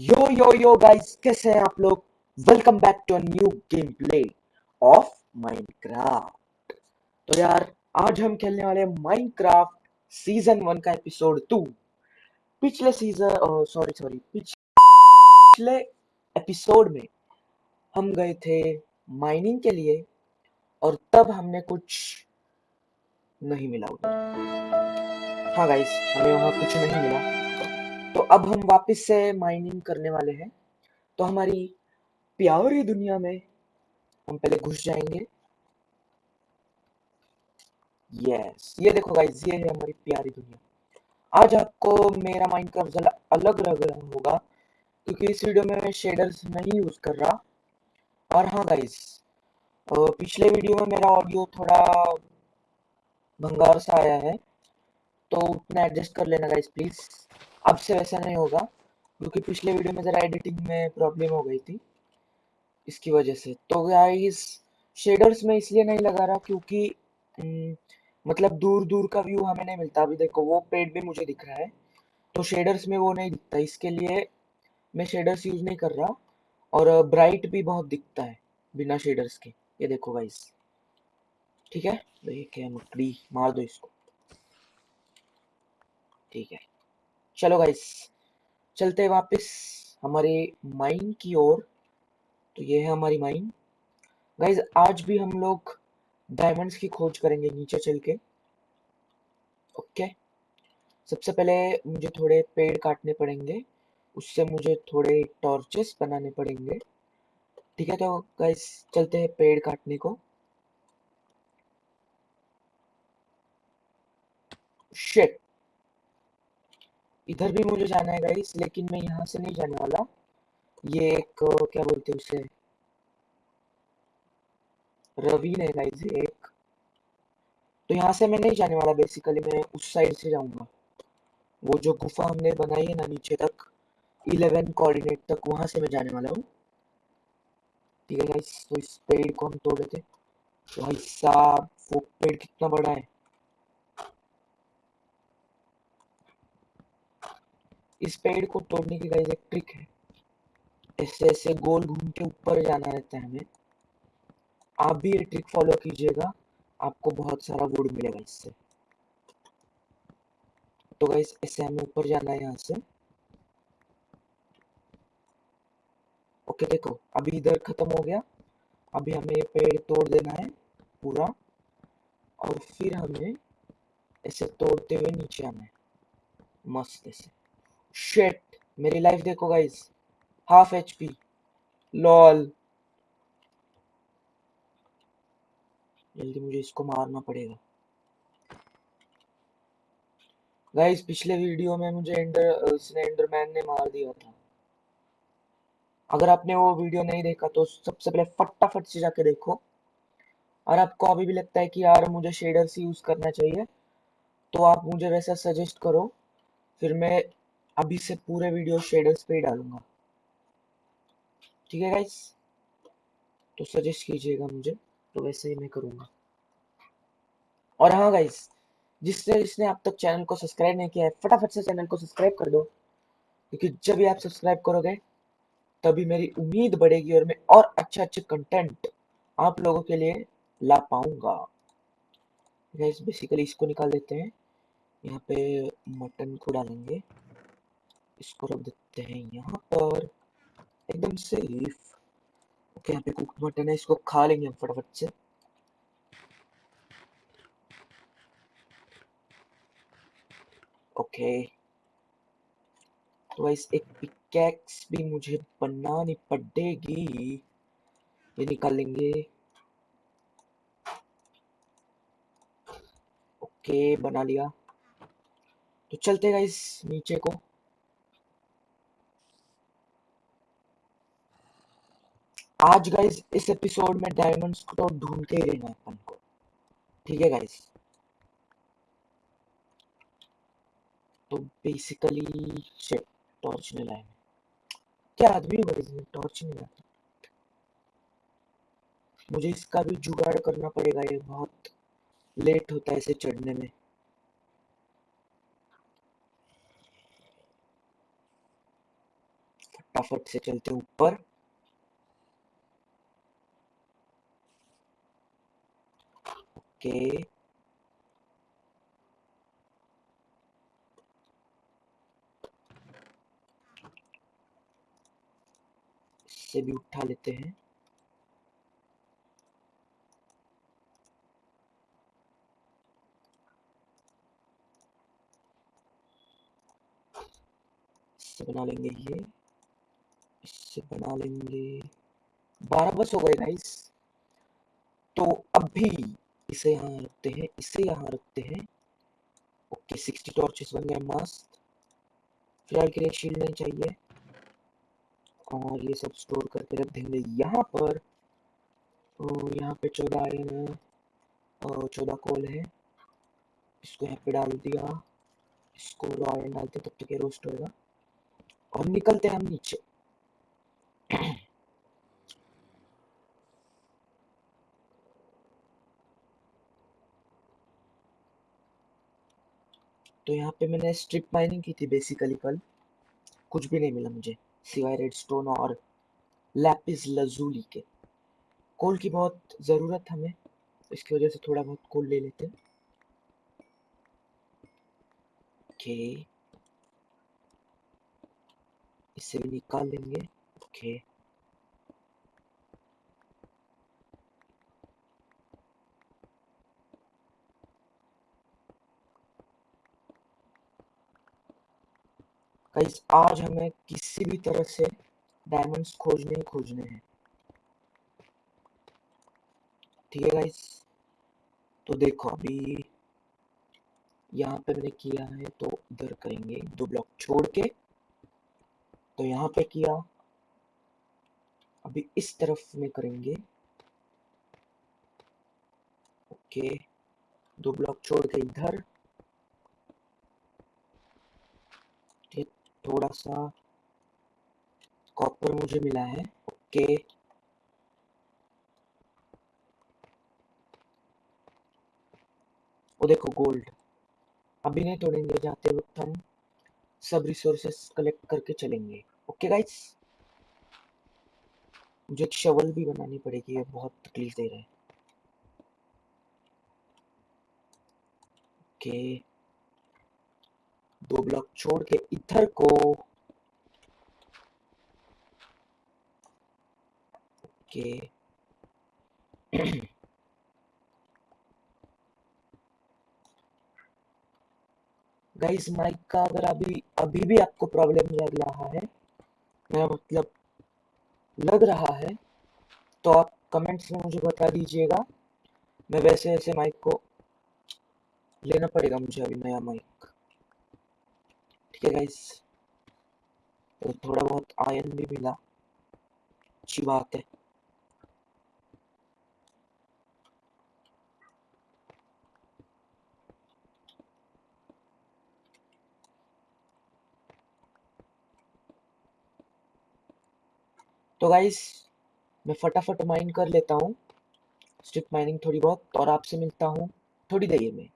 यो यो yo guys कैसे हैं आप लोग? Welcome back to new game play of Minecraft तो यार, आज हम खेलने वाले माइनक्राफ्ट सीज़न वन का एपिसोड टू पिछले सीज़न सॉरी सॉरी पिछले एपिसोड में हम गए थे माइनिंग के लिए और तब हमने कुछ नहीं मिला उधर। हाँ गाइस हमें वहाँ कुछ नहीं मिला। तो अब हम वापस से माइनिंग करने वाले हैं। तो हमारी प्यारी दुनिया में हम पहले घुस जाएँगे। यस ये देखो गाइस ये है हमारी प्यारी दुनिया। आज आपको मेरा माइंड का जरा अलग लग रहा होगा, क्योंकि इस वीडियो में मैं शेडर्स नहीं यूज़ कर रहा। और हाँ गाइस पिछले वीडियो में मेरा ऑडियो थोड़ा भंगार सा आया है तो उतना एडजस्ट कर लेना गाइस प्लीज़ अब से वैसा नहीं होगा, क्योंकि पिछले वीडियो में ज़रा एडिटिंग में प्रॉब्लम हो गई थी, इसकी वजह से। तो गाइस शेडर्स में इसलिए नहीं लगा रहा क्योंकि मतलब दूर दूर का व्यू हमें नहीं मिलता। अभी देखो, वो पेड़ भी मुझे दिख रहा है तो शेडर्स में वो नहीं दिखता। इसके लिए मैं शेडर्स यूज़ नहीं कर रहा, और ब्राइट भी बहुत दिखता है, बिना शेडर्स के। ये देखो गाइस ठीक है? तो ये क्या मकड़ी मार दो इसको। ठीक है। चलो गाइस चलते हैं वापस हमारे माइन की ओर। तो ये है हमारी माइन गाइस आज भी हम लोग डायमंड्स की खोज करेंगे नीचे चल के। ओके सबसे पहले मुझे थोड़े पेड़ काटने पड़ेंगे। उससे मुझे थोड़े टॉर्चेस बनाने पड़ेंगे। ठीक है तो गाइस चलते हैं पेड़ काटने को। शिट इधर भी मुझे जाना है गाइस लेकिन मैं यहाँ से नहीं जाने वाला। ये एक क्या बोलते हैं उसे? रवीन है गाइस एक। तो यहाँ से मैं नहीं जाने वाला बेसिकली मैं उस साइड से जाऊँगा। वो जो गुफा हमने बनाई है ना नीचे तक इलेवन कोऑर्डिनेट तक, वहाँ से मैं जाने वाला हूँ। ठीक है गाइस तो इस पेड़ को हम तोड़ देते भाई साहब, वो पेड़ कितना बड़ा है। इस पेड़ को तोड़ने की गाइस एक ट्रिक है। ऐसे ऐसे गोल घूम के ऊपर जाना रहता है हमें। आप भी ये ट्रिक फॉलो कीजिएगा, आपको बहुत सारा वुड मिलेगा इससे। तो गाइस ऐसे हमें ऊपर जाना है यहाँ से। ओके देखो, अभी इधर खत्म हो गया। अभी हमें ये पेड़ तोड़ देना है पूरा। और फिर हमें ऐसे तोड़ते हुए नीचे आना है। मस्त ऐसे। शेट मेरी लाइफ देखो guys half H P lol जल्दी मुझे इसको मारना पड़ेगा। गाइस पिछले वीडियो में मुझे एंडर उसने एंडरमैन ने मार दिया था। अगर आपने वो वीडियो नहीं देखा तो सबसे पहले फटाफट से जाके देखो। और आपको अभी भी लगता है कि यार, मुझे शेडर्स यूज़ करना चाहिए तो आप मुझे वैसा सजेस्ट करो। फिर मैं अभी से पूरे वीडियो शेडर्स पे ही डालूँगा। ठीक है गाइस तो सजेस्ट कीजिएगा मुझे तो वैसे ही मैं करूँगा। और हाँ गाइस जिसने जिसने अब तक चैनल को सब्सक्राइब नहीं किया है, फटाफट से चैनल को सब्सक्राइब कर दो। क्योंकि जब भी आप सब्सक्राइब करोगे, तभी मेरी उम्मीद बढ़ेगी और मैं और अच्छे अच्छे कंटेंट आप लोगों के लिए ला पाऊँगा। गाइस बेसिकली इसको निकाल देते हैं। यहाँ पे मटन को डालेंगे। इसको रख देते हैं यहाँ पर। एकदम सेफ़ ओके यहाँ पे कुक मटन है, इसको खा लेंगे हम फटाफट से। ओके तो इस एक पिकैक्स भी मुझे बनानी पड़ेगी। ये निकाल लेंगे। ओके बना लिया। तो चलते गाइस नीचे को। आज गाइस इस एपिसोड में डायमंड्स को तो ढूंढ के ही रहना अपन को। ठीक है गाइस तो बेसिकली टॉर्च नहीं लाए क्या आदमी हुआ इसमें टॉर्च नहीं लाते मुझे इसका भी जुगाड़ करना पड़ेगा, ये बहुत लेट होता है इसे चढ़ने में। फटाफट से चलते ऊपर। ओके इससे भी उठा लेते हैं। इससे बना लेंगे ये, इससे बना लेंगे। बारह बस हो गए गाइस तो अभी इसे यहाँ रखते हैं, इसे यहाँ रखते हैं। ओके, सिक्सटी टॉर्चेस बन गए मस्त। फ़िलहाल के लिए शील्ड नहीं चाहिए। और ये सब स्टोर करके रख देंगे यहाँ पर। यहाँ पे चौदह आयरन है और चौदह कोल है। इसको यहाँ पे डाल दिया। इसको रॉ आयरन डालते तब तक ये रोस्ट होगा। और निकलते हैं हम नीचे। तो यहाँ पे मैंने स्ट्रिप माइनिंग की थी बेसिकली कल। कुछ भी नहीं मिला मुझे, सिवाय रेड स्टोन और लैपिस लजूली के। कोल की बहुत ज़रूरत हमें, इसकी वजह से थोड़ा बहुत कोल ले लेते ओके इससे भी निकाल लेंगे ओके गाइस आज हमें किसी भी तरह से डायमंड्स खोजने ही खोजने हैं। ठीक है गाइस तो देखो अभी यहाँ पे मैंने किया है तो इधर करेंगे दो ब्लॉक छोड़ के। तो यहाँ पे किया। अभी इस तरफ़ में करेंगे। ओके। दो ब्लॉक छोड़ के इधर। थोड़ा सा कॉपर मुझे मिला है। ओके वो देखो गोल्ड अभी नहीं तोड़ेंगे, जाते वक्त हम सब रिसोर्सेस कलेक्ट करके चलेंगे। ओके गाइस मुझे एक शवल भी बनानी पड़ेगी, ये बहुत तकलीफ़ दे रहा है। ओके दो ब्लॉक छोड़ के इधर को ओके गाइस माइक का अगर अभी अभी भी आपको प्रॉब्लम लग रहा है मेरा मतलब लग रहा है तो आप कमेंट्स में मुझे बता दीजिएगा। मैं वैसे वैसे माइक को लेना पड़ेगा मुझे अभी नया माइक ठीक है गाइस तो थोड़ा बहुत आयन भी मिला। अच्छी बात है। तो गाइस मैं फटाफट माइन कर लेता हूँ। स्ट्रिप माइनिंग थोड़ी बहुत, और आपसे मिलता हूँ थोड़ी देर में।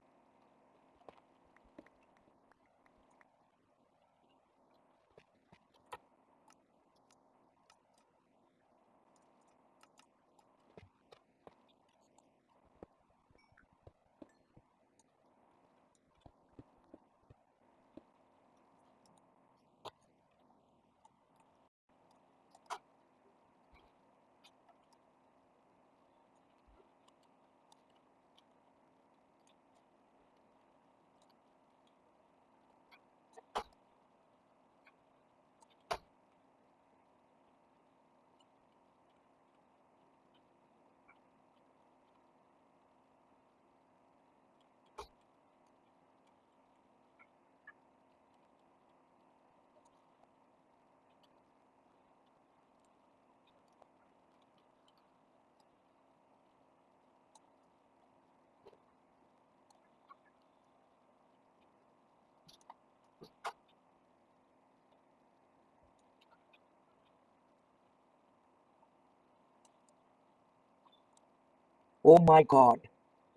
Oh my god.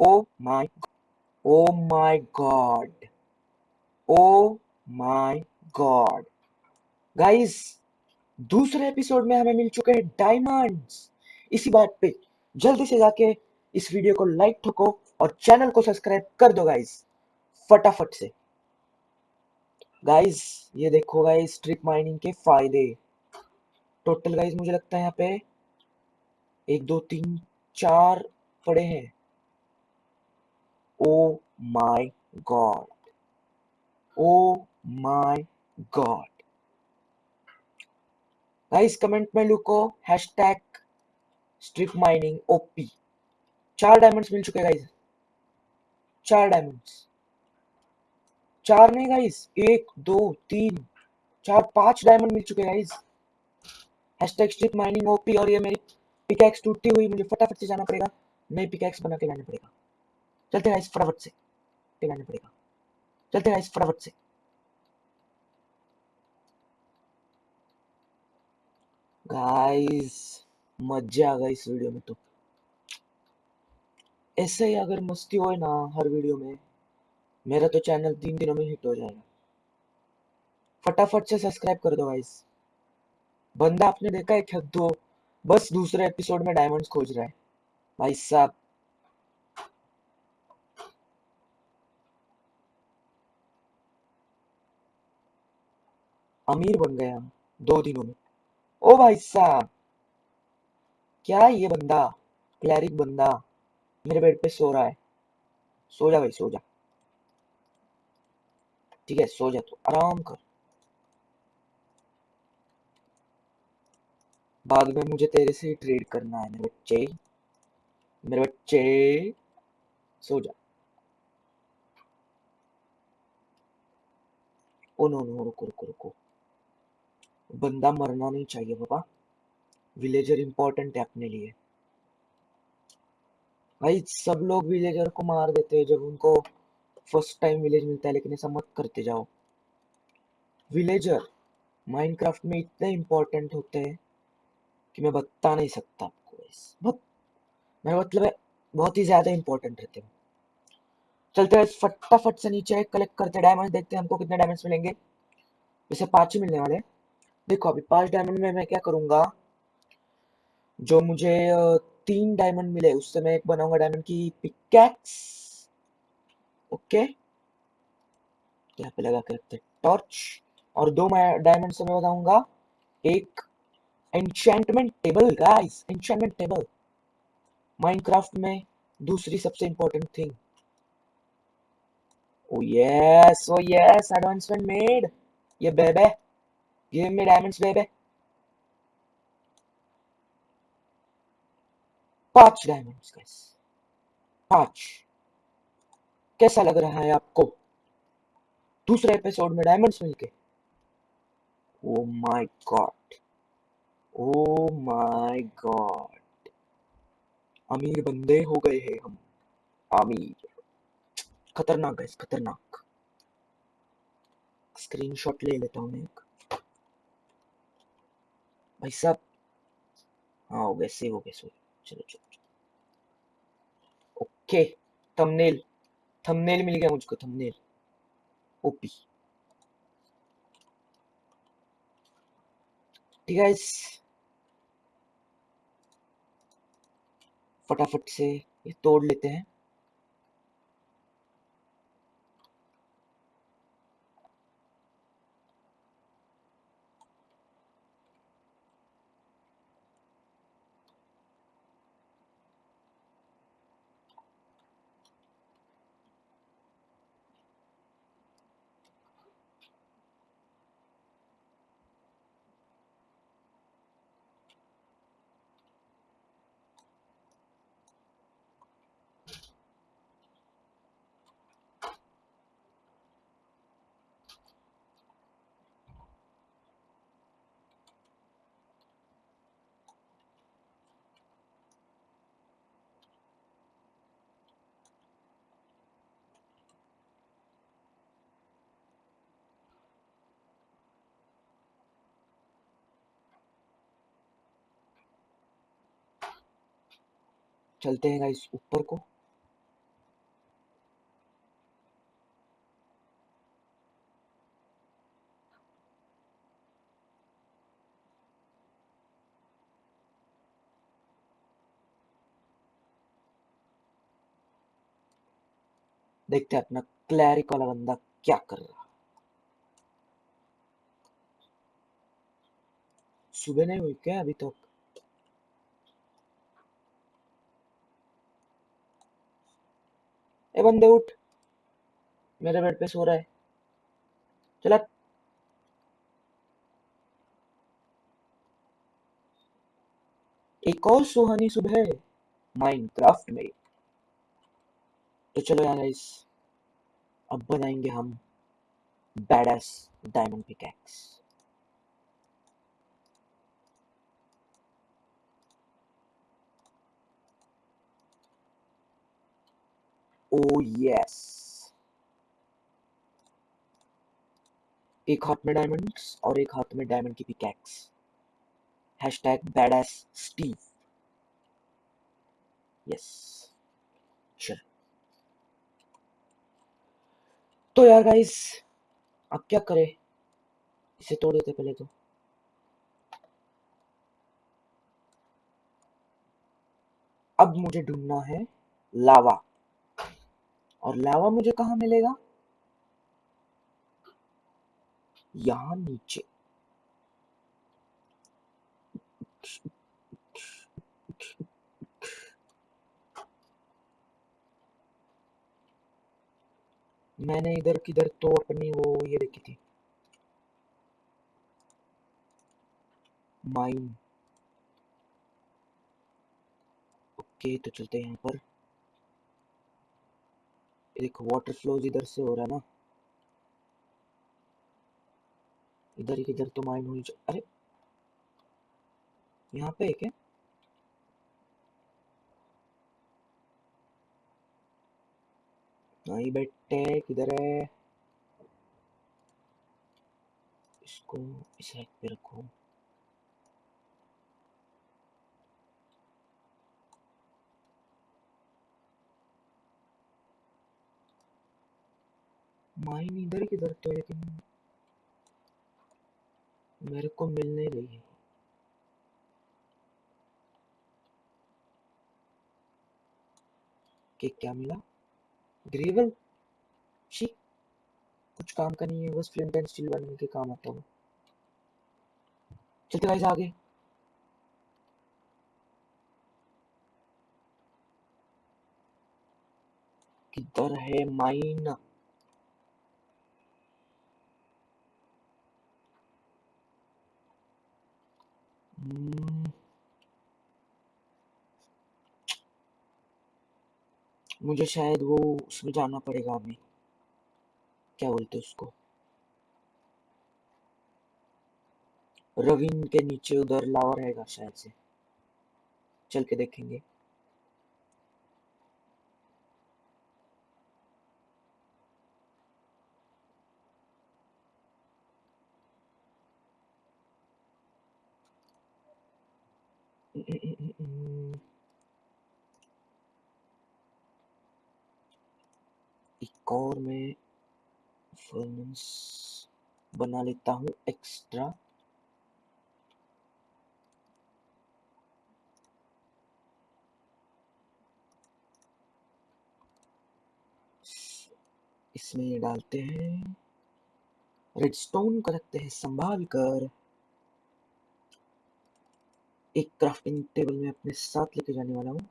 Oh my Oh my god. Oh my god. Guys, दूसरे एपिसोड में हमें मिल चुके हैं डायमंड्स इसी बात पे जल्दी से जाके इस वीडियो को लाइक ठोको और चैनल को सब्सक्राइब कर दो गाइस फटाफट से गाइस ये देखो गाइस स्ट्रिप माइनिंग के फ़ायदे टोटल गाइस मुझे लगता है यहाँ पे एक दो तीन चार पड़े हैं। ओ my god oh my god guys comment में लिखो हैशटैग स्ट्रिप माइनिंग ओपी चार डायमंड्स मिल चुके गाइस चार डायमंड्स चार नहीं गाइस एक, दो, तीन, चार, पाँच डायमंड मिल चुके guys hashtag strip mining OP और ये मेरी पिकैक्स टूटी हुई, मुझे फटाफट से जाना पड़ेगा। नई पिकैक्स बना के लाना पड़ेगा। चलते गाइस फटाफट से। लाना पड़ेगा। चलते गाइस फटाफट से। गाइस मज़ा आ गई इस वीडियो में तो। ऐसे ही अगर मस्ती हो ना हर वीडियो में, मेरा तो चैनल तीन दिनों में हिट हो जाएगा। फटाफट से सब्सक्राइब कर दो गाइस बंदा आपने देखा है दो, बस दूसरे एपिसोड में डायमंड्स खोज रहा है। भाई साहब अमीर बन गया दो दिनों में। ओ भाई साहब, क्या ये बंदा? क्लैरिक बंदा, मेरे बेड पे सो रहा है। सो जा भाई, सो जा। ठीक है, सो जा तो आराम कर। बाद में मुझे तेरे से ट्रेड करना है, मेरे बच्चे। मेरे बच्चे, सो जा। ओ नो नो, रुको रुको रुको। बंदा मरना नहीं चाहिए बाबा। विलेजर इंपॉर्टेंट है अपने लिए। भाई, सब लोग विलेजर को मार देते हैं जब उनको फ़र्स्ट टाइम विलेज मिलता है, लेकिन ऐसा मत करते जाओ। विलेजर माइनक्राफ्ट में इतने इंपॉर्टेंट होते हैं कि मैं बता नहीं सकता आपको बहुत मैं मतलब है, बहुत ही ज़्यादा इंपॉर्टेंट रहते हैं। चलते हैं, फटाफट से नीचे कलेक्ट करते डायमंड देखते हैं हमको कितने डायमंड्स मिलेंगे। जैसे पाँच ही मिलने वाले देखो अभी पाँच डायमंड में मैं क्या करूँगा? जो मुझे तीन डायमंड मिले, उससे मैं एक बनाऊँगा डायमंड की पिकैक्स ओके। यहाँ पे लगा के रखते टॉर्च और दो डायमंड से मैं बताऊँगा। एक enchantment table guys enchantment table Minecraft में दूसरी सबसे important thing oh yes oh yes advancement made ये बेबे गिव मी डायमंड्स बेबे पाँच डायमंड्स गाइस पाँच कैसा लग रहा है आपको? दूसरे एपिसोड में डायमंड्स मिलके. Oh my god oh my god अमीर बंदे हो गए हैं हम। अमीर। खतरनाक गाइस खतरनाक। स्क्रीनशॉट ले लेता हूँ मैं एक। भाई साहब। हाँ हो गए सेव हो गए सो चलो चलो ओके थंबनेल थंबनेल मिल गया मुझको थंबनेल ओपी ठीक है फटाफट से ये तोड़ लेते हैं। चलते हैं गाइस ऊपर को। देखते हैं अपना क्लैरिक वाला बंदा क्या कर रहा सुबह नहीं हुई क्या अभी तो ए बंदे उठ। मेरे बेड पे सो रहा है। चला एक और सुहानी सुबह माइनक्राफ्ट में। तो चलो यार अब बनाएँगे हम badass diamond pickaxe oh yes एक हाथ में डायमंड्स और एक हाथ में डायमंड की pickaxe hashtag badass Steve yes चल तो यार गाइस अब क्या करें? इसे तोड़ देते पहले तो। अब मुझे ढूंढना है लावा। और लावा मुझे कहा मिलेगा? यहाँ नीचे। मैंने इधर किधर तो अपनी वो ये देखी थी। माइन। ओके तो चलते हैं यहाँ पर। देखो वाटर फ्लोज इधर से हो रहा है ना, इधर ही किधर तो माइन हुई अरे, यहाँ पे है क्या? नहीं बेटे किधर है? इसको इस रैक पे रखो। माइन इधर किधर तो है लेकिन मेरे को मिल नहीं रही है। कि क्या मिला? ग्रेवल शी कुछ काम का नहीं है, बस फ्लिंट एंड स्टील बनने के काम आता हूँ। चलते गाइस आगे। किधर है माइन मुझे शायद वो उसमें जाना पड़ेगा अभी। क्या बोलते उसको? रविन के नीचे उधर लावा रहेगा शायद से। चल के देखेंगे एक और मैं फर्नेस बना लेता हूँ एक्स्ट्रा इसमें डालते हैं। रेडस्टोन को रखते हैं, संभाल कर। एक क्राफ्टिंग टेबल में अपने साथ लेके जाने वाला हूँ।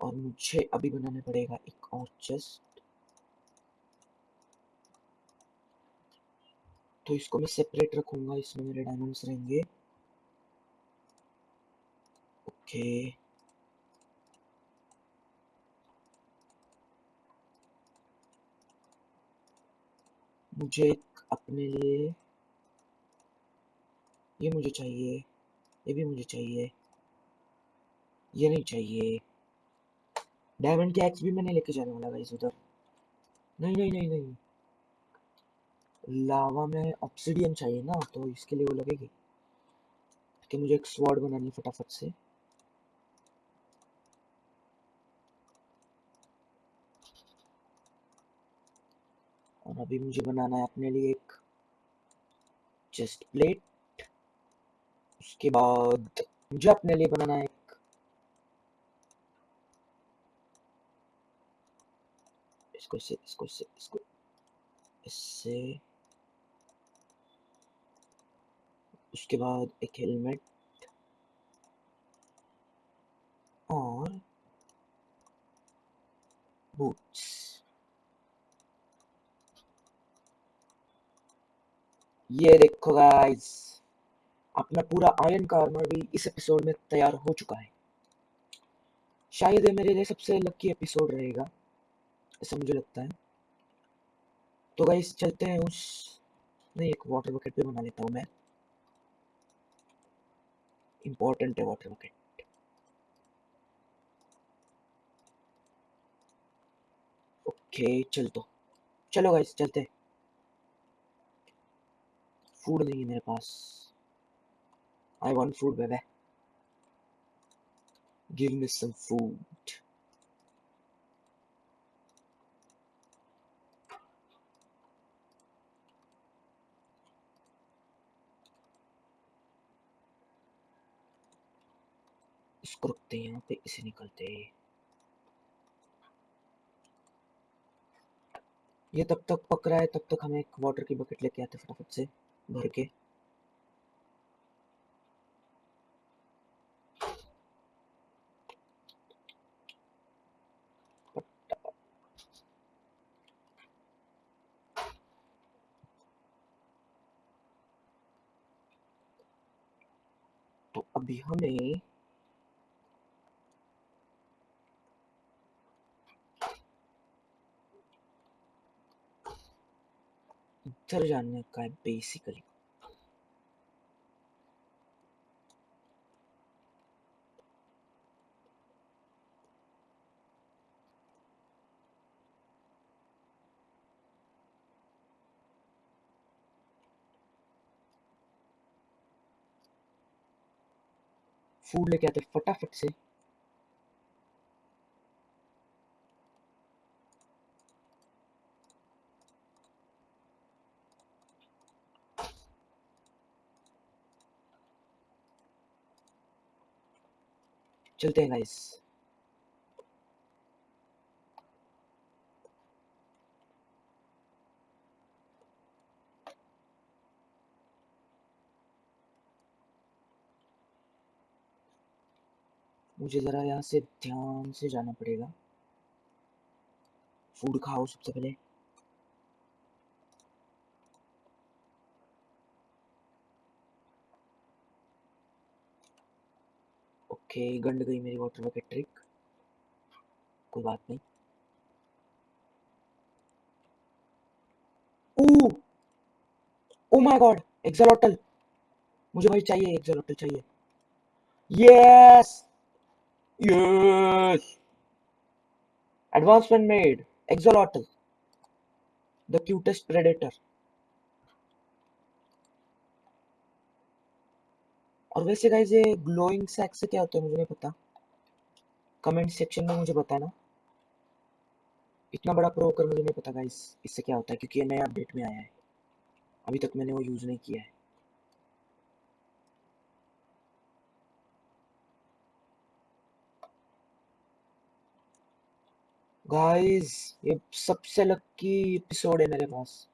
और मुझे अभी बनाना पड़ेगा एक और चेस्ट तो इसको मैं सेपरेट रखूँगा, इसमें मेरे डायमंड्स रहेंगे। ओके मुझे एक अपने लिए, ये मुझे चाहिए, ये भी मुझे चाहिए, ये नहीं चाहिए। डायमंड की एक्स भी मैंने लेके जाने वाला गाइस उधर। नहीं नहीं नहीं नहीं। लावा में ऑक्सीडियन चाहिए ना तो इसके लिए वो लगेगी। कि मुझे एक स्वॉर्ड बनानी फटाफट से। और अभी मुझे बनाना है अपने लिए एक चेस्ट प्लेट उसके बाद मुझे अपने लिए बनाना है एक इसको, इससे इसको इससे इसको, इससे उसके बाद एक हेलमेट और बूट्स ये देखो गाइस अपना पूरा आयरन का आर्मर भी इस एपिसोड में तैयार हो चुका है। शायद ये मेरे लिए सबसे लकी एपिसोड रहेगा, ऐसा मुझे लगता है। तो गाइस चलते हैं उस, नहीं, एक वाटर बकेट पे बना लेता हूँ मैं। है वाटर बकेट ओके चल तो। चलो गाइस चलते। फ़ूड नहीं है मेरे पास। I want food baby give me some food इसको रखते हैं, यहाँ पे इसे निकलते हैं। ये तब तक पक रहा है, तब तक हमें एक वाटर की बकेट लेके आते फटाफट से, भर के। तो अभी हमें इधर जाने का है बेसिकली फ़ूड लेके आते फटाफट से। चलते हैं गाइस मुझे ज़रा यहाँ से ध्यान से जाना पड़ेगा। फ़ूड खाओ सबसे पहले। ओके गंड गई मेरी वाटर बकेट ट्रिक कोई बात नहीं. Oh oh my God axolotl मुझे भाई चाहिए एक्सलोटल चाहिए. Yes yes advancement made. Exolotl the cutest predator. और वैसे गाइस ये ग्लोइंग सैक से क्या होता है मुझे नहीं पता। कमेंट सेक्शन में मुझे बताना। इतना बड़ा प्रो होकर मुझे नहीं पता गाइस इससे क्या होता है, क्योंकि ये नया अपडेट में आया है। अभी तक मैंने वो यूज़ नहीं किया है। गाइस ये सबसे लकी एपिसोड है मेरे पास।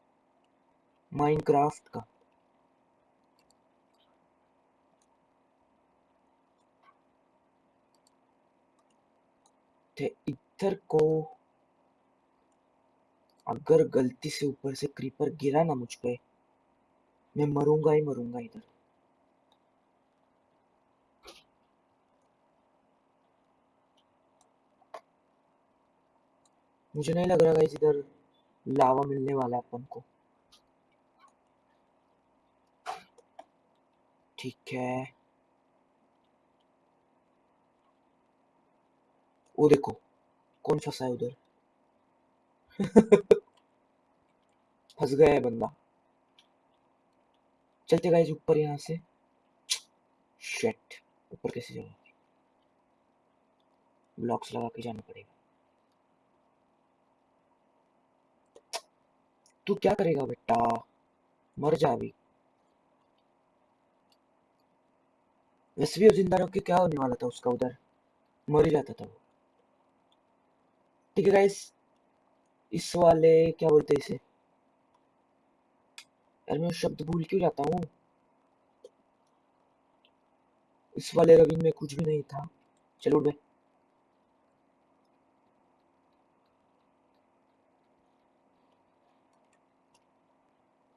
माइनक्राफ्ट का। थे, इधर को। अगर गलती से ऊपर से क्रीपर गिरा ना मुझ पे, मैं मरूँगा ही मरूँगा इधर। मुझे नहीं लग रहा इधर लावा मिलने वाला अपन को। ठीक है। वो देखो कौन फंसा है उधर फंस गया है बंदा चलते गाइस ऊपर यहाँ से शेट ऊपर कैसे जाओ ब्लॉक्स लगा के जाना पड़ेगा तू क्या करेगा बेटा मर जा अभी वैसे भी ज़िंदा रख के क्या होने वाला था उसका उधर मर ही जाता था वो ठीक है गाइस इस वाले, क्या बोलते हैं इसे? यार मैं शब्द भूल क्यों जाता हूँ? इस वाले रविन में कुछ भी नहीं था। चलो उठ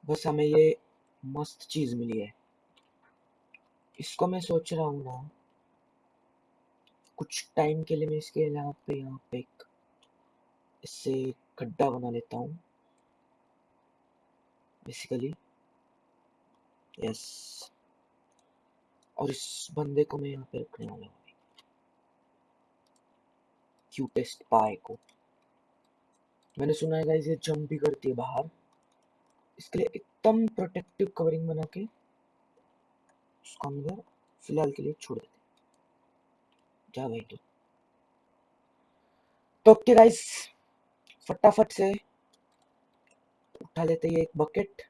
बस हमें ये मस्त चीज़ मिली है। इसको मैं सोच रहा हूँ ना, कुछ टाइम के लिए मैं इसके यहाँ पे यहाँ पे एक इससे गड्ढा बना लेता हूँ। बेसिकली यस और इस बंदे को मैं यहाँ पे रखने वाला हूँ क्यूटेस्ट पाए को। मैंने सुना है ये जंप भी करती है बाहर। इसके लिए एकदम प्रोटेक्टिव कवरिंग बना के उसको अंदर फ़िलहाल के लिए छोड़ देते जा भाई तू। तो ओके गाइस फटाफट से उठा लेते हैं एक बकेट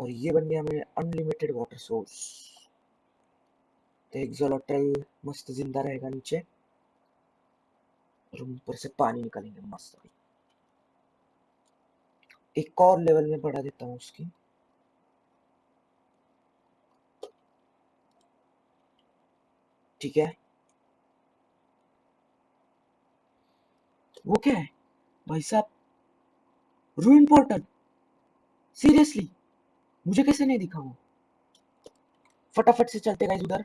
और ये बन गया हमें अनलिमिटेड वाटर सोर्स तो एक जोलोटल मस्त ज़िंदा रहेगा नीचे। और ऊपर से पानी निकालेंगे मस्त। एक और लेवल में बढ़ा देता हूँ उसकी। ठीक है? वो क्या है? भाई साहब रू इम्पोर्टेंट सीरियसली मुझे कैसे नहीं दिखा वो? फटाफट से चलते गाइस उधर।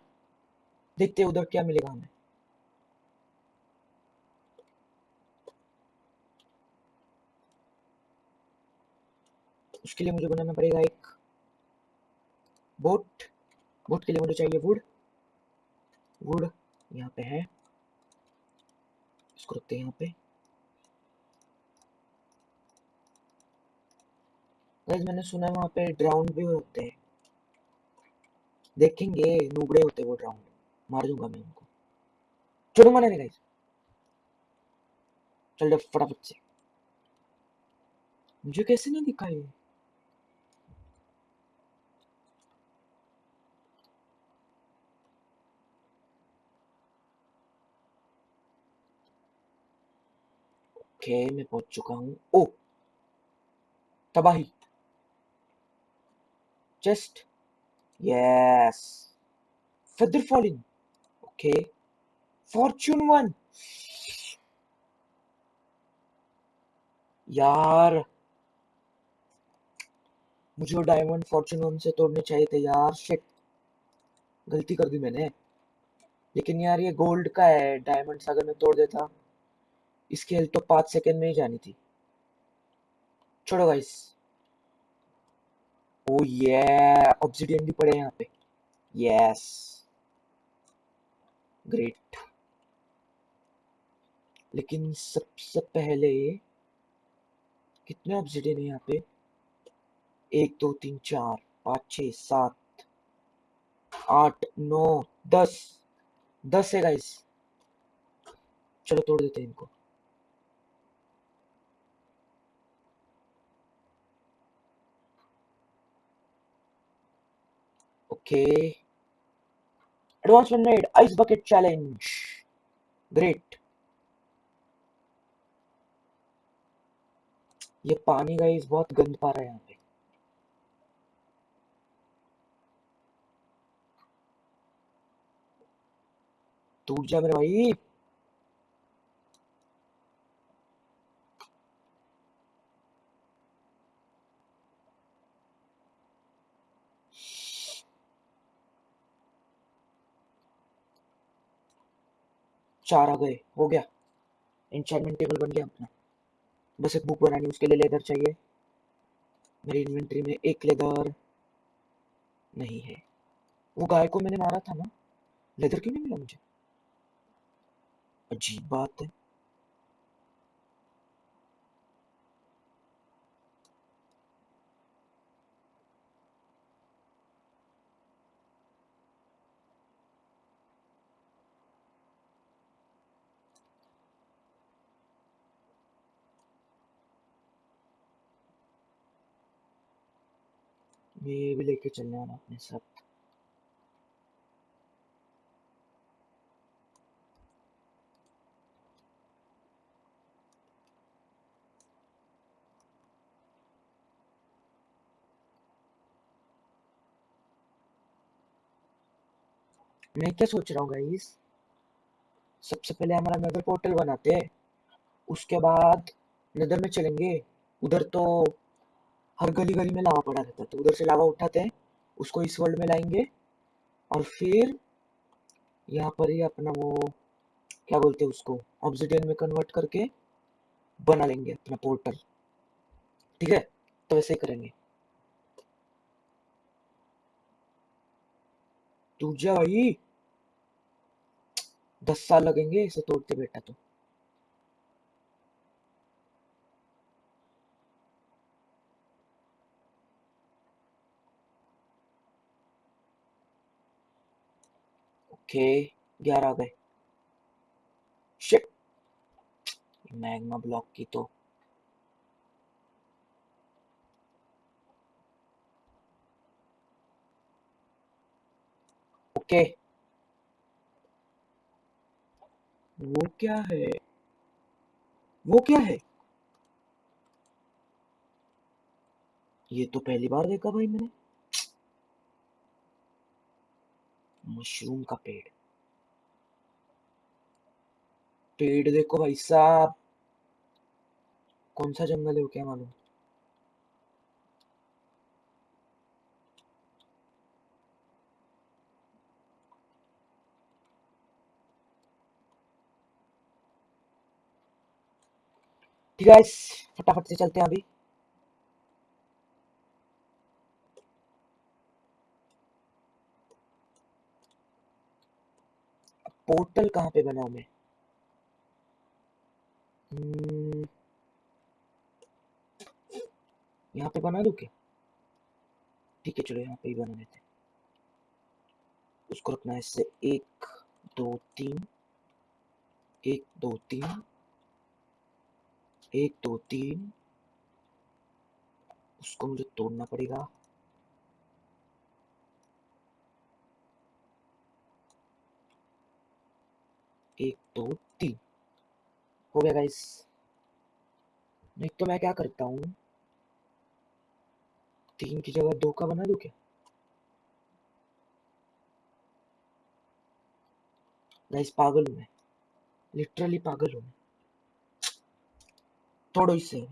देखते उधर क्या मिलेगा हमें। उसके लिए मुझे बनाना पड़ेगा एक बोट बोट के लिए मुझे चाहिए वुड वुड यहाँ पे है। इसको रखते हैं यहाँ पे। गाइस मैंने सुना है वहाँ पे ड्राउंड भी होते हैं। देखेंगे, नुबड़े होते वो ड्राउंड मार दूँगा मैं उनको। चलो नहीं गाइस चल फटाफट से। मुझे कैसे नहीं दिखा ओके मैं पहुँच चुका हूँ ओ तबाही chest yes feather falling. Okay fortune one. यार मुझे डायमंड फॉर्चून वन से तोड़ने चाहिए थे यार. शिट गलती कर दी मैंने. लेकिन यार ये गोल्ड का है. डायमंड्स अगर मैं तोड़ देता. इसकी हेल्थ तो पाँच सेकंड में ही जानी थी। छोड़ो गाइस ओ ये ऑब्सिडियन भी पड़े यहाँ पे। यस ग्रेट लेकिन सबसे सब पहले कितने ऑब्सिडियन है यहाँ पे? एक, दो, तीन, चार, पाँच छ सात, आठ, नौ, दस। दस है गाइस चलो तोड़ देते हैं इनको। Okay. Advancement made. Ice bucket challenge. Great. ये पानी का इस बहुत गंद पा रहा है यहाँ पे टूट जा मेरे भाई चार आ गए, हो गया। इंचार्टमेंट टेबल बन गया अपना। बस एक बुक बनानी, उसके लिए लेदर चाहिए। मेरी इन्वेंट्री में एक लेदर नहीं है। वो गाय को मैंने मारा था ना। लेदर क्यों नहीं मिला मुझे? अजीब बात है। ये भी लेके चलने वाला अपने साथ। मैं क्या सोच रहा हूँ गाइस सबसे पहले हमारा नदर पोर्टल बनाते हैं। उसके बाद नदर में चलेंगे। उधर तो हर गली गली में लावा पड़ा रहता है। तो उधर से लावा उठाते हैं, उसको इस वर्ल्ड में लाएँगे और फिर यहाँ पर ही अपना वो, क्या बोलते हैं उसको ऑब्सिडियन में कन्वर्ट करके बना लेंगे अपना पोर्टल ठीक है? तो वैसे ही करेंगे। टूट जा भाई। दस साल लगेंगे इसे तोड़ते बेटा तो। ग्यारह गए। मैग्मा ब्लॉक की तो। ओके। वो क्या है? वो क्या है? ये तो पहली बार देखा भाई मैंने। मशरूम का पेड़। पेड़ देखो भाई साहब। कौन सा जंगल है वो क्या मालूम? ठीक है फटाफट से चलते हैं अभी। पोर्टल कहाँ पे बनाऊँ मैं? हम्म, यहाँ पे बना दूँ क्या? ठीक है चलो यहाँ पे ही बना हैं। उसको रखना है इससे एक दो तीन एक दो तीन एक दो तीन। उसको मुझे तोड़ना पड़ेगा। एक दो तीन हो गया गाइस नहीं तो मैं क्या करता हूँ? तीन की जगह दो का बना दू क्या? गाइस पागल हूँ मैं। लिटरली पागल हूँ मैं। तोड़ो इससे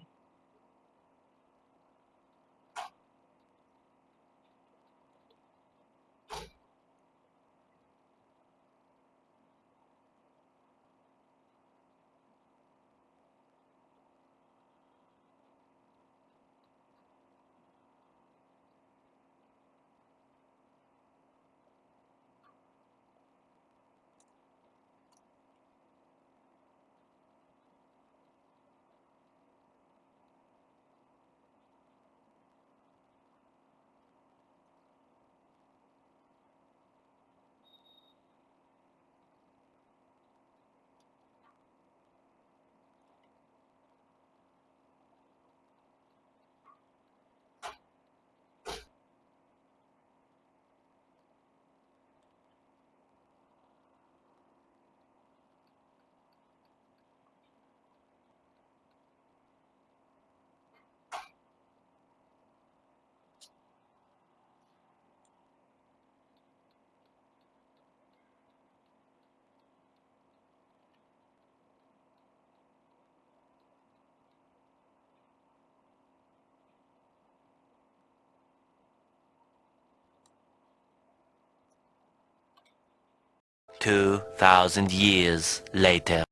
2,000 years later.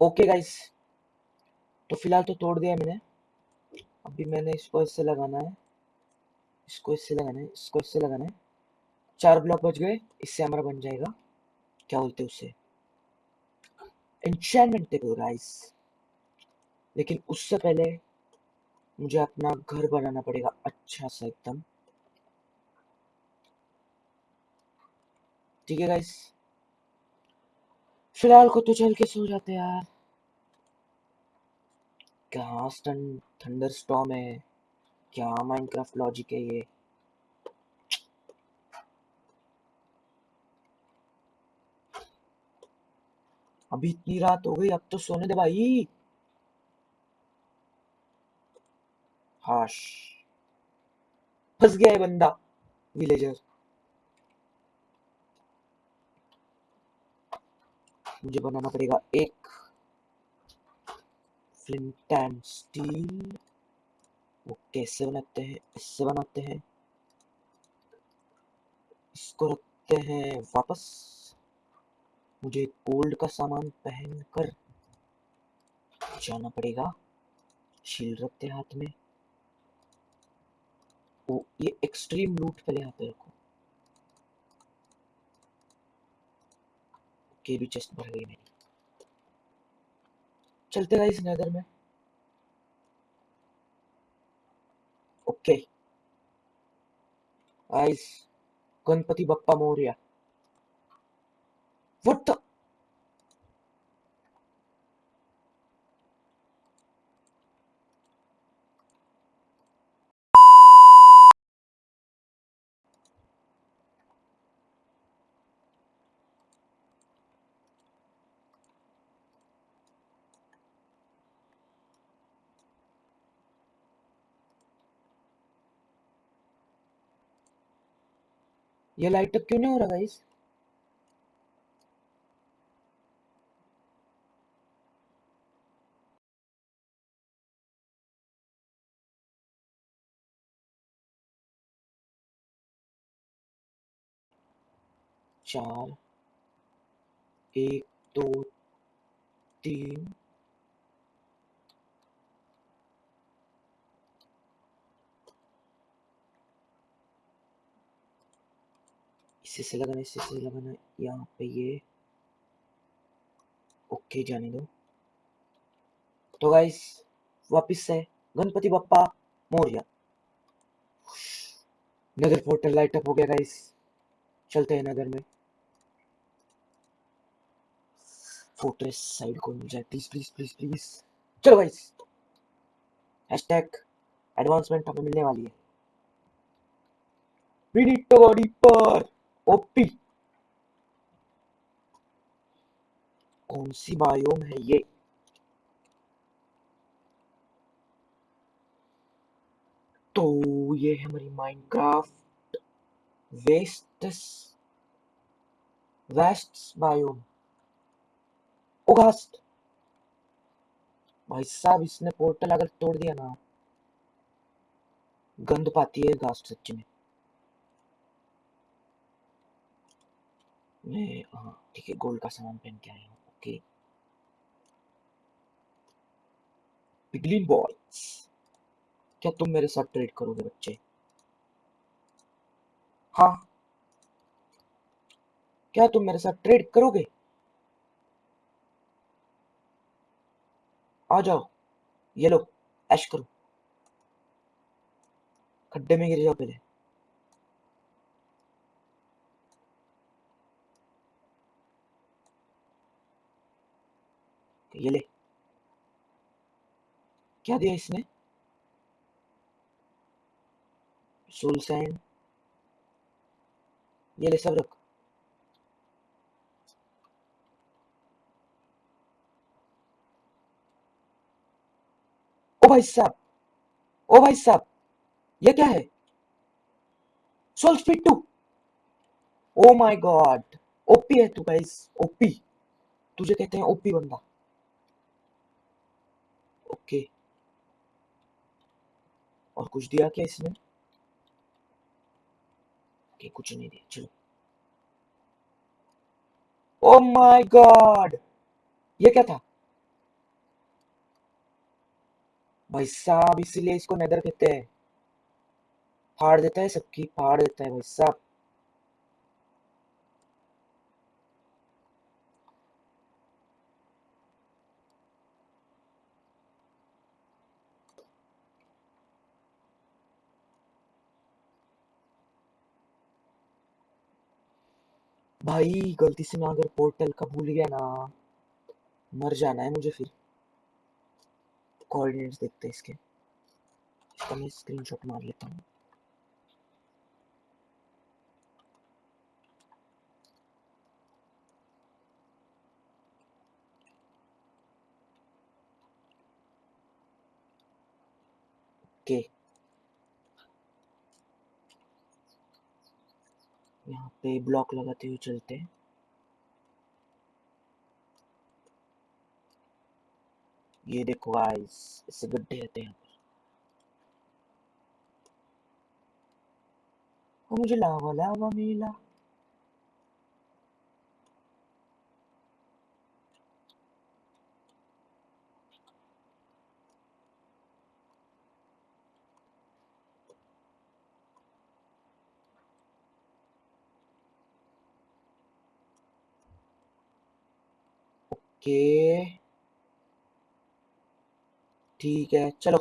okay guys, तो फ़िलहाल तो तोड़ दिया मैंने। अभी मैंने इसको इससे लगाना है। इसको इससे लगाना है। इसको इससे लगाना है। चार ब्लॉक बच गए। इससे हमारा बन जाएगा। क्या बोलते हैं उससे एंचमेंट टेबल गाइस लेकिन उससे पहले मुझे अपना घर बनाना पड़ेगा। अच्छा सा एकदम। ठीक है गाइस फ़िलहाल को तो चल के सो जाते यार। क्या थंडर स्टॉर्म है? क्या माइनक्राफ्ट लॉजिक है ये? अभी इतनी रात हो गई, अब तो सोने दे भाई। हाश। फंस गया है बंदा विलेजर मुझे बनाना पड़ेगा एक फ्लिंट एंड स्टील वो कैसे बनाते हैं, इससे बनाते हैं। इसको रखते हैं वापस। मुझे गोल्ड का सामान पहन कर जाना पड़ेगा। शील्ड रखते हाथ में। ओ, ये एक्सट्रीम लूट पहले यहाँ पे रखो। ओके भी चेस्ट भर गई मेरी। चलते रहे इस नदर में। Okay guys Ganpati Bappa Morya. What the ये लाइट अप क्यों नहीं हो रहा गाइस चार एक दो तीन इससे से लगाना इससे से लगाना यहाँ पे ये ओके जाने दो तो गाइस वापिस से गणपति बप्पा मौर्य नगर पोर्टल लाइट अप हो गया गाइस चलते हैं नगर में. फोर्ट्रेस साइड को मिल जाए. प्लीज़ प्लीज़ प्लीज़ प्लीज़ चलो गाइस हैशटैग एडवांसमेंट हमें मिलने वाली है. विनीत बॉडी पर ओपी। कौन सी बायोम है ये? तो ये है हमारी माइनक्राफ्ट वेस्ट वेस्ट बायोम। ओगास्ट भाई साहब, इसने पोर्टल अगर तोड़ दिया ना, गंद पाती है गास्ट सच्ची में। मैं ठीक है गोल्ड का सामान पहन के आया हूँ ओके पिगलिन बॉयज़ क्या तुम मेरे साथ ट्रेड करोगे बच्चे हाँ क्या तुम मेरे साथ ट्रेड करोगे आ जाओ ये लो ऐश करो खड्डे में गिर जाओ पहले ये ले। क्या दिया इसने? सोल सैंड ये ले सब रख। ओ भाई साहब, ओ भाई साहब, ये क्या है? Soul speed two oh my god OP है तू गाइस ओपी तुझे कहते हैं ओपी बंदा। ओके। और कुछ दिया क्या इसने? ओके, कुछ नहीं दिया, चलो। ओ माय गॉड ये क्या था? भाई साहब, इसीलिए इसको नेदर कहते हैं। फाड़ देता है सबकी, फाड़ देता है भाई साहब। भाई, गलती से मैं अगर पोर्टल का भूल गया ना, मर जाना है मुझे फिर। कोऑर्डिनेट्स देखते हैं इसके। इसका मैं स्क्रीनशॉट मार लेता हूँ। ओके यहाँ पे ब्लॉक लगाते हुए चलते हैं। ये देखो गाइस इससे गड्ढे रहते हैं यहाँ पर। मुझे लावा लावा मिला। ओके ठीक है, चलो।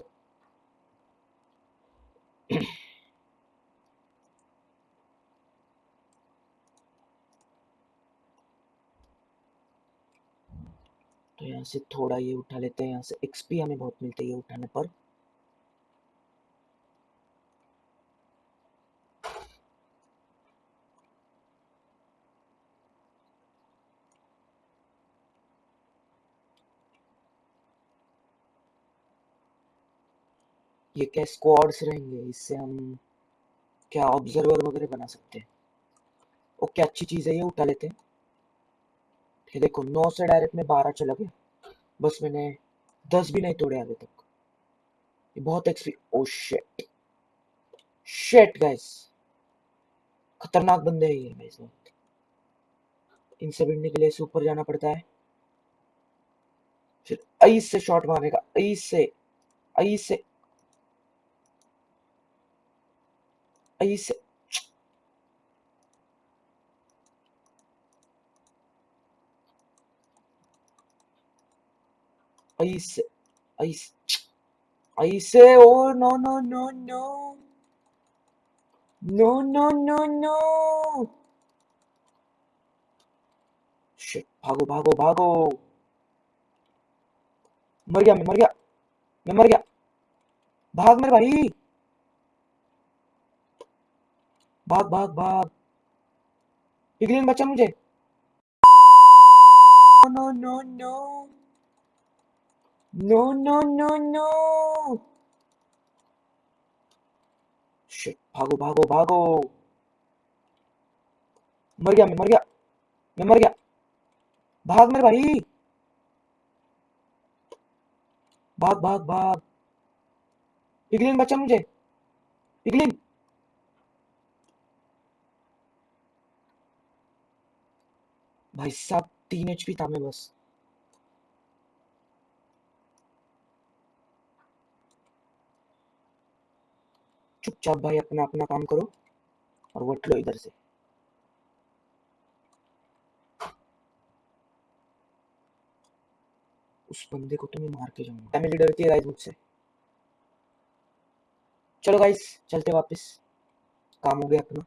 तो यहाँ से थोड़ा ये उठा लेते हैं, यहाँ से एक्सपी हमें बहुत मिलती है ये उठाने पर। ये क्या स्क्वाड्स रहेंगे? इससे हम क्या ऑब्जर्वर वगैरह बना सकते हैं? ओके, अच्छी चीज़ है ये, उठा लेते हैं। ये देखो, नौ से डायरेक्ट में बारह चला गया। बस मैंने दस भी नहीं तोड़े अभी तक। ये बहुत XP oh shit shit guys खतरनाक बंदे हैं ये गाइस इनसे भिड़ने के लिए ऐसे ऊपर जाना पड़ता है। फिर ऐस से शॉट मारने का। ऐस से। Are you si Are you si Are you si Are you say oh no no no no No no no no Shit भागो भागो भागो मर गया मैं मर गया मैं मर गया भाग मेरे भाई भाग भाग भाग पिगलिन बचा मुझे। No no no no no no no भागो भागो भागो। मर गया मैं, मर गया। मैं मर गया। भाग मेरे भाई। भाग भाग भाग। पिगलिन बचा मुझे। पिगलिन भाई साहब, तीन एचपी था मैं बस। चुपचाप भाई अपना अपना काम करो और वट लो इधर से। उस बंदे को तो मैं मार के जाऊँगा। फैमिली डरती है गाइस मुझसे। चलो गाइस चलते वापस। काम हो गया अपना।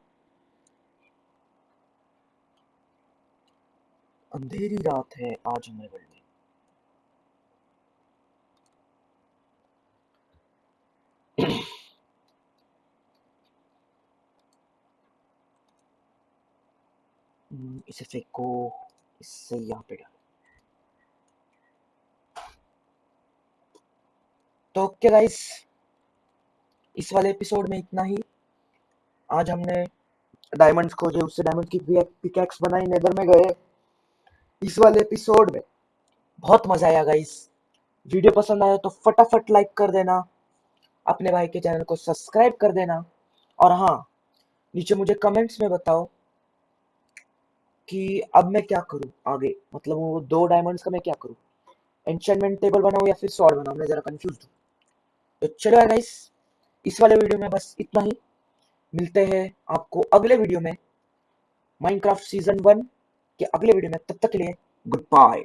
अंधेरी रात है आज वर्ल्ड में हम्म, इसे फेंको इससे यहाँ पे डाल तो ओके गाइस इस वाले एपिसोड में इतना ही आज हमने डायमंड्स खोजे उससे डायमंड की पिकैक्स बनाई नेदर में गए इस वाले एपिसोड में। बहुत मज़ा आया गाइस वीडियो पसंद आया तो फटाफट लाइक कर देना। अपने भाई के चैनल को सब्सक्राइब कर देना। और हाँ नीचे मुझे कमेंट्स में बताओ कि अब मैं क्या करूँ आगे? मतलब वो दो डायमंड्स का मैं क्या करूँ? एंचेंटमेंट टेबल बनाऊँ या फिर स्वॉर्ड बनाऊँ? मैं जरा कंफ्यूज हूँ। तो चलो गाइस इस वाले वीडियो में बस इतना ही। मिलते हैं आपको अगले वीडियो में। माइनक्राफ्ट सीज़न वन के अगले वीडियो में तब तक के लिए गुड बाय